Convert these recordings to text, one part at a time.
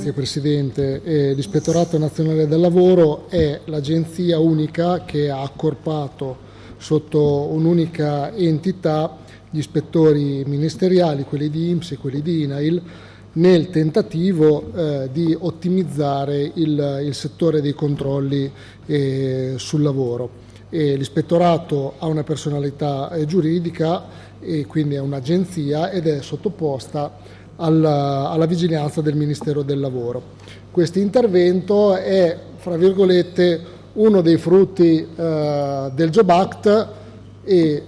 Grazie Presidente. Eh, L'Ispettorato Nazionale del Lavoro è l'agenzia unica che ha accorpato sotto un'unica entità gli ispettori ministeriali, quelli di IMSS e quelli di INAIL, nel tentativo eh, di ottimizzare il, il, settore dei controlli eh, sul lavoro. l'ispettorato ha una personalità eh, giuridica e quindi è un'agenzia ed è sottoposta alla, alla, vigilanza del Ministero del Lavoro. Questo intervento è, fra virgolette, uno dei frutti eh, del Job Act e eh,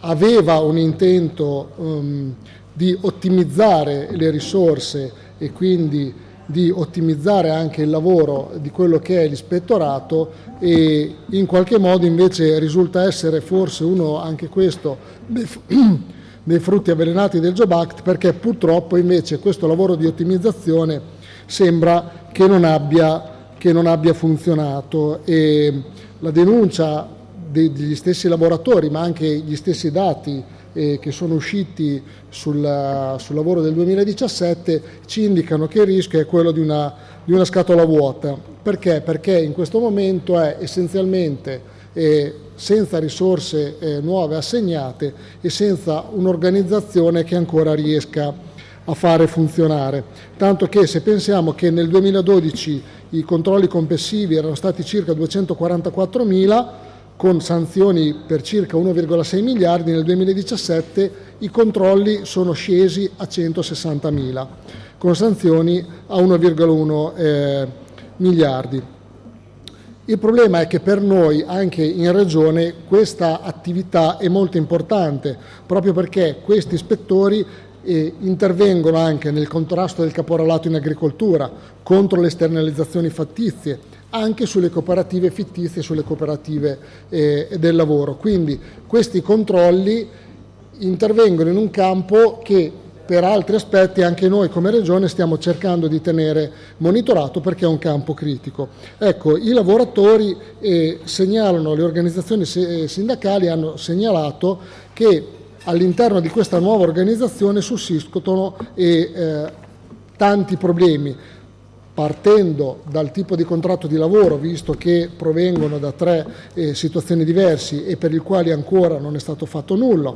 aveva un intento um, di ottimizzare le risorse e quindi di ottimizzare anche il lavoro di quello che è l'ispettorato e in qualche modo invece risulta essere forse uno anche questo dei frutti avvelenati del Job Act perché purtroppo invece questo lavoro di ottimizzazione sembra che non abbia che non abbia funzionato e la denuncia degli stessi lavoratori ma anche gli stessi dati eh, che sono usciti sul, sul, lavoro del 2017 ci indicano che il rischio è quello di una, di una scatola vuota. Perché? Perché in questo momento è essenzialmente eh, senza risorse eh, nuove assegnate e senza un'organizzazione che ancora riesca a fare funzionare. Tanto che se pensiamo che nel 2012 i controlli complessivi erano stati circa 244 mila, con sanzioni per circa 1,6 miliardi, nel 2017 i controlli sono scesi a 160 mila, con sanzioni a 1,1 eh, miliardi. Il problema è che per noi, anche in Regione, questa attività è molto importante, proprio perché questi ispettori e intervengono anche nel contrasto del caporalato in agricoltura, contro le esternalizzazioni fattizie, anche sulle cooperative fittizie e sulle cooperative eh, del lavoro. Quindi questi controlli intervengono in un campo che per altri aspetti anche noi come Regione stiamo cercando di tenere monitorato perché è un campo critico. Ecco, i lavoratori eh, segnalano, le organizzazioni sindacali hanno segnalato che all'interno di questa nuova organizzazione sussistono e, eh, tanti problemi, partendo dal tipo di contratto di lavoro, visto che provengono da tre eh, situazioni diverse e per i quali ancora non è stato fatto nulla,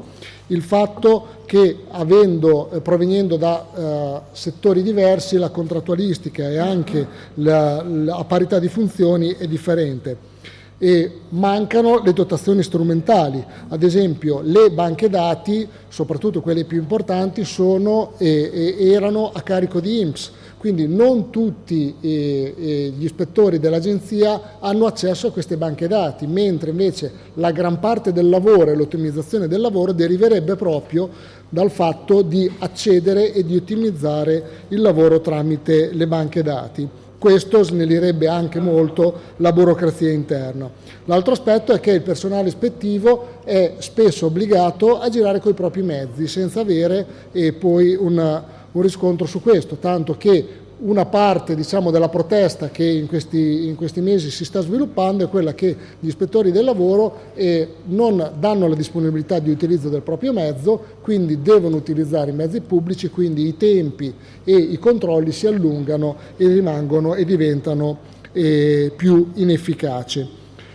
il fatto che avendo, eh, provenendo da eh, settori diversi la contrattualistica e anche la, la parità di funzioni è differente e mancano le dotazioni strumentali, ad esempio le banche dati, soprattutto quelle più importanti, sono, eh, erano a carico di IMSS, quindi non tutti eh, eh, gli ispettori dell'agenzia hanno accesso a queste banche dati, mentre invece la gran parte del lavoro e l'ottimizzazione del lavoro deriverebbe proprio dal fatto di accedere e di ottimizzare il lavoro tramite le banche dati. Questo snellirebbe anche molto la burocrazia interna. L'altro aspetto è che il personale ispettivo è spesso obbligato a girare con i propri mezzi senza avere eh, poi una, un riscontro su questo, tanto che una parte diciamo, della protesta che in questi, in questi, mesi si sta sviluppando è quella che gli ispettori del lavoro eh, non danno la disponibilità di utilizzo del proprio mezzo, quindi devono utilizzare i mezzi pubblici, quindi i tempi e i controlli si allungano e rimangono e diventano eh, più inefficaci.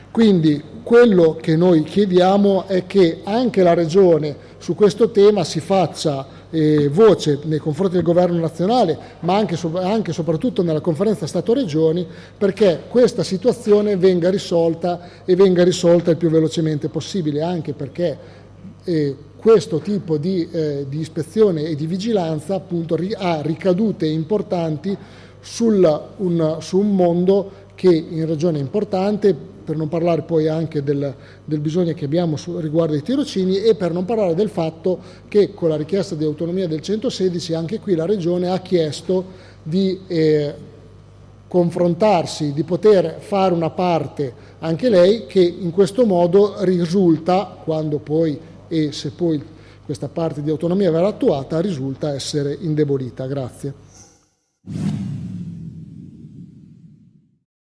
Quindi quello che noi chiediamo è che anche la Regione su questo tema si faccia eh, voce nei confronti del governo nazionale, ma anche, e soprattutto nella conferenza Stato-Regioni, perché questa situazione venga risolta e venga risolta il più velocemente possibile, anche perché eh, questo tipo di, eh, di, ispezione e di vigilanza appunto ha ricadute importanti sul, un, su un mondo che in regione è importante, per non parlare poi anche del, del bisogno che abbiamo su, riguardo ai tirocini e per non parlare del fatto che con la richiesta di autonomia del 116 anche qui la Regione ha chiesto di eh, confrontarsi, di poter fare una parte anche lei che in questo modo risulta, quando poi e se poi questa parte di autonomia verrà attuata, risulta essere indebolita. Grazie.